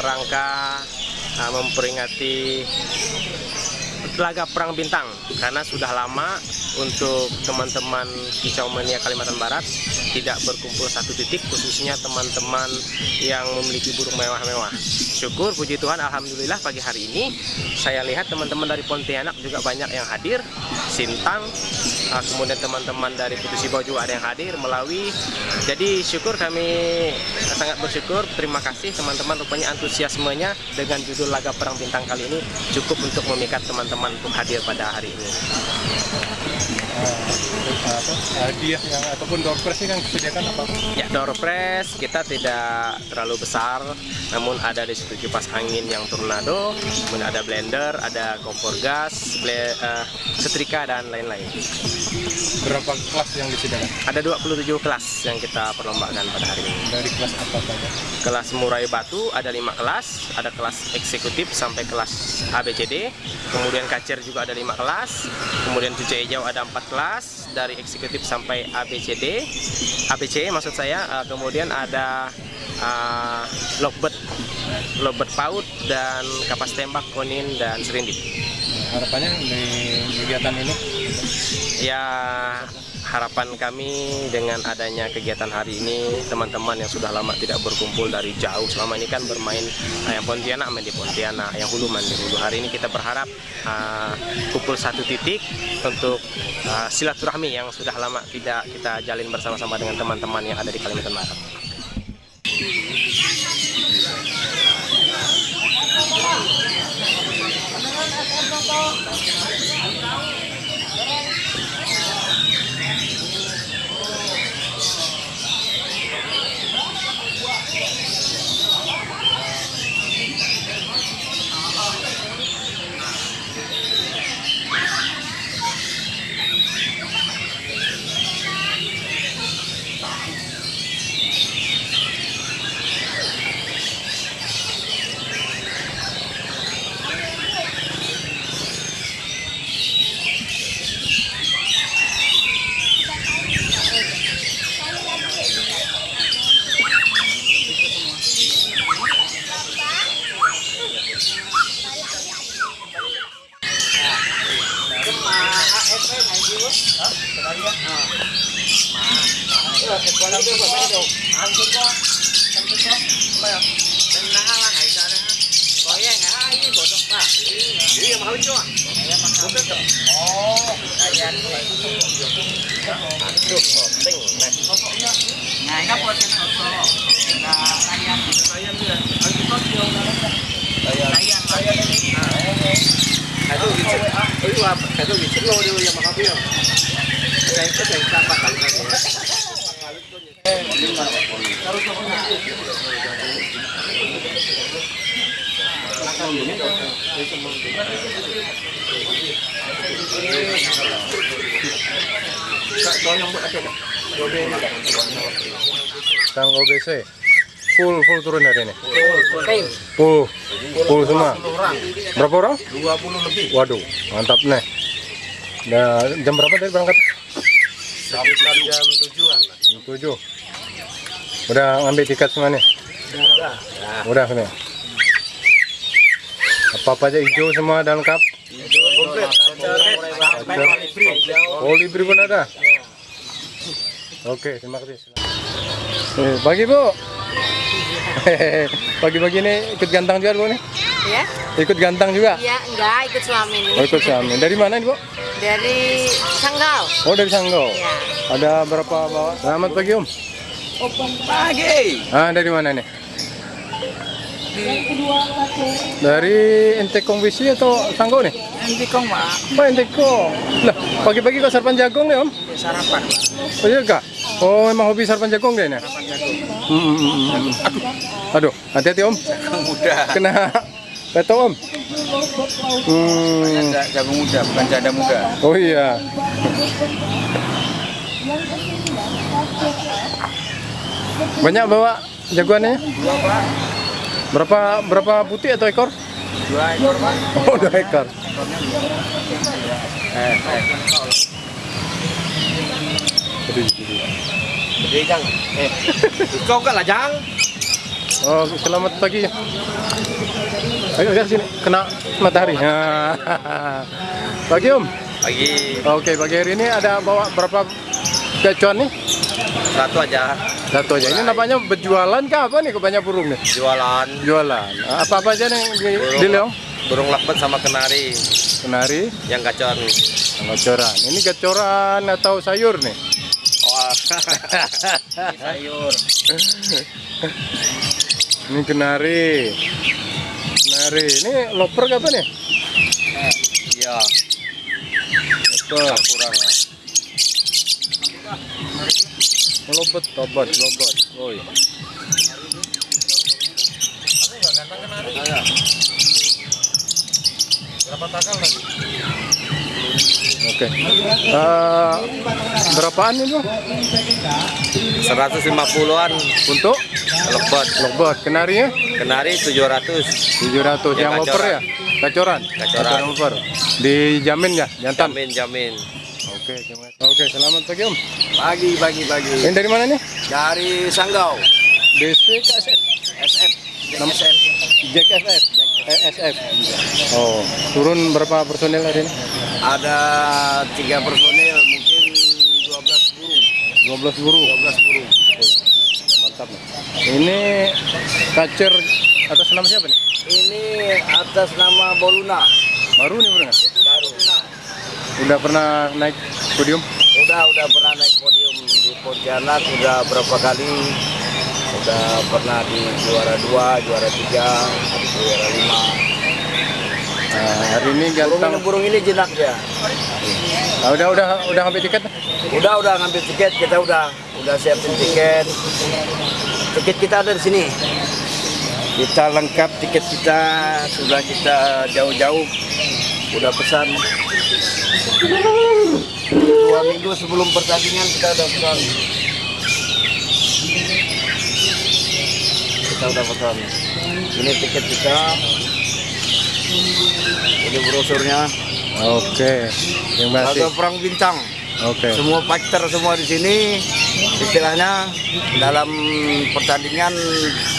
rangka uh, memperingati laga perang bintang. Karena sudah lama untuk teman-teman kicau mania Kalimantan Barat tidak berkumpul satu titik khususnya teman-teman yang memiliki burung mewah-mewah. Syukur puji Tuhan Alhamdulillah pagi hari ini saya lihat teman-teman dari Pontianak juga banyak yang hadir. Sintang uh, kemudian teman-teman dari Putus Ibau juga ada yang hadir melalui. Jadi syukur kami sangat bersyukur. Terima kasih teman-teman. Rupanya antusiasmenya dengan judul laga perang bintang kali ini cukup untuk memikat teman-teman untuk hadir pada hari ini hadiah yang ataupun door prize kan disediakan apa? Ya, door prize kita tidak terlalu besar, namun ada di situ kipas angin yang tornado, kemudian ada blender, ada kompor gas, ble, uh, setrika dan lain-lain. Berapa kelas yang disediakan? Ada 27 kelas yang kita perlombakan pada hari ini. Dari kelas apa saja? Kelas murai batu ada lima kelas, ada kelas eksekutif sampai kelas ABCD, kemudian kacer juga ada lima kelas, kemudian cuci hijau ada empat kelas dari eksekutif sampai ABCD, ABC maksud saya, uh, kemudian ada uh, lovebird, lovebird paut dan kapas tembak, konin dan serindip. Harapannya di kegiatan ini? Ya harapan kami dengan adanya kegiatan hari ini teman-teman yang sudah lama tidak berkumpul dari jauh selama ini kan bermain uh, yang Pontianak main di Pontianak yang Hulu main di Hulu hari ini kita berharap uh, kumpul satu titik untuk uh, silaturahmi yang sudah lama tidak kita jalin bersama-sama dengan teman-teman yang ada di Kalimantan Barat. rồi thịt qua đâu chứ còn mấy đồ không thích quá không thích quá bây giờ nên là hai ngày giờ nè có cái ngày hai cái bộ trong ta chỉ là máu chưa cũng biết rồi ồ đại gia cũng vậy ăn được ở tỉnh này ngày các con trên hồ sơ là đại gia đại gia bây giờ ở chỗ có nhiều đại gia đại gia đại gia cái tôi bị chết lôi đi mà không biết không cái cái này sao bạn Kang OBC full full turun hari ini. Full full semua. Berapa orang? 20 lebih. Waduh, mantap nih. Nah, jam berapa tadi berangkat? Sekitar jam tujuan. Jam 7. Udah ngambil tiket semua nih? Udah. Udah nih. Apa-apa aja hijau semua dan lengkap? Komplit. Oh, libri pun ada? Oke, terima kasih. Eh, pagi Bu. Pagi-pagi ini ikut gantang juga Bu nih? Ya, Ikut gantang juga? ya enggak ikut suami ini. Oh, ikut suami. Dari mana ini Bu? Dari Sanggau. Oh, dari Sanggau. Ya. Ada berapa bawa? Selamat pagi Om. Pagi. Ah, dari mana nih? Dari Entekong Wisi atau Sanggau nih? Nanti kong pak. Pak Entekong. Lah, pagi-pagi kok sarpan jagung nih Om? Sarapan. Oh iya kak? Oh memang hobi sarpan jagung deh nih? Sarapan jagung. Hmm, hmm, hmm, hmm. Aduh, hati-hati Om. Muda. Kena peto Om. Hmm. Jagung muda, bukan janda muda. Oh iya. Banyak bawa jagoannya? Dua pak. Berapa berapa putih atau ekor? Dua ekor pak. Oh, dua ekor. Eh, eh. Jadi jang. Eh. Kau kan lah jang. Oh, selamat pagi. Ayo lihat sini, kena matahari. Pagi Om. Pagi Oke, pagi hari ini ada bawa berapa gacuan nih? satu aja Satu aja. Ini namanya berjualan kah apa nih ke banyak burung nih? jualan Jualan. Apa apa aja nih di, di Leong? burung lepet sama kenari Kenari, yang gacor. gacoran. Ini gacoran atau sayur nih? Sayur. Ini kenari. Kenari. Ini loper apa nih? Iya, Loper. kurang lah. Lobet, lobet, lobet. Oi. Oke. Eh, berapaan itu 150-an untuk lepet. lobet? Kenarinya Kenari 700. 700 yang Yang loper ya? Gacoran. Gacoran. loper. Dijamin ya, jantan. Jamin, jamin. Oke, terima kasih. Oke, selamat pagi Om. Pagi, pagi, pagi. Ini dari mana nih? Dari Sanggau. DC KSF. SF. SF. Jack SF. SF. Oh, turun berapa personil hari ini? Ada tiga personil, mungkin 12 burung. 12 burung. 12 burung. Mantap. nih. Ini kacer atas nama siapa nih? Ini atas nama Boluna. Baru nih burungnya? Baru. Udah pernah naik podium? Udah, udah pernah naik podium di Pontianak, udah berapa kali. Udah pernah di juara dua, juara tiga, lima. Nah, hari ini Burung ini, ganteng. burung ini jinak dia. Nah, udah udah udah ngambil tiket? Udah, udah ngambil tiket, kita udah udah siapin tiket. Tiket kita ada di sini. Kita lengkap tiket kita, sudah kita jauh-jauh, udah pesan. Dua minggu sebelum pertandingan kita udah pesan. Kita udah pesan. Ini tiket kita. Ini brosurnya. Oke. Terima kasih. Laga perang bintang. Oke. Semua fighter semua di sini istilahnya dalam pertandingan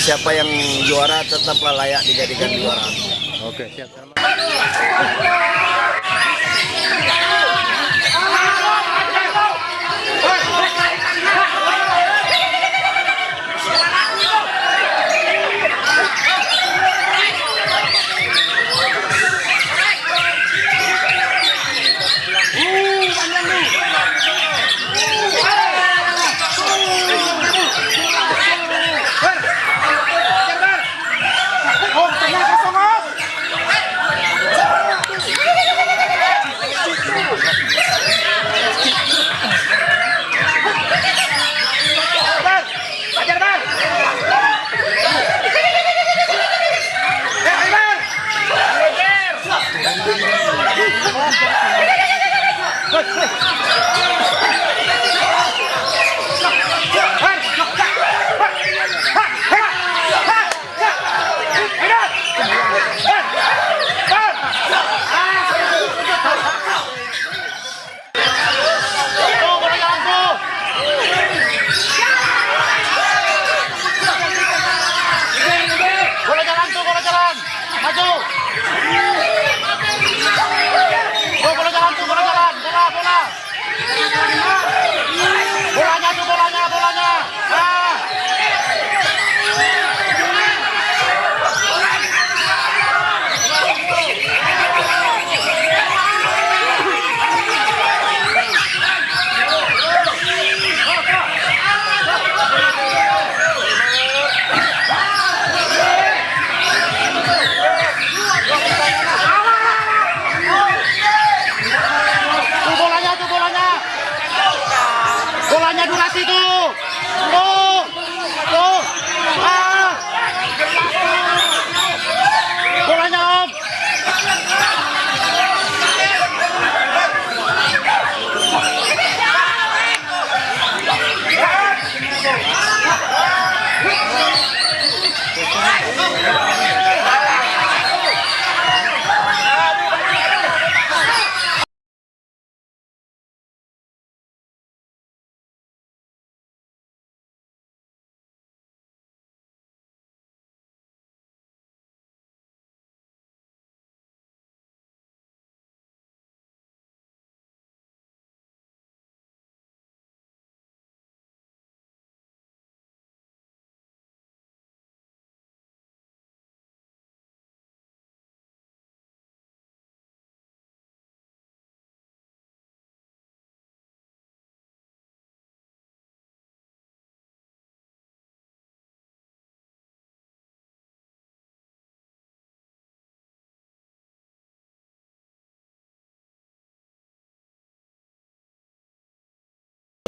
siapa yang juara tetaplah layak dijadikan juara. Oke, siap.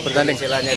Bertanding.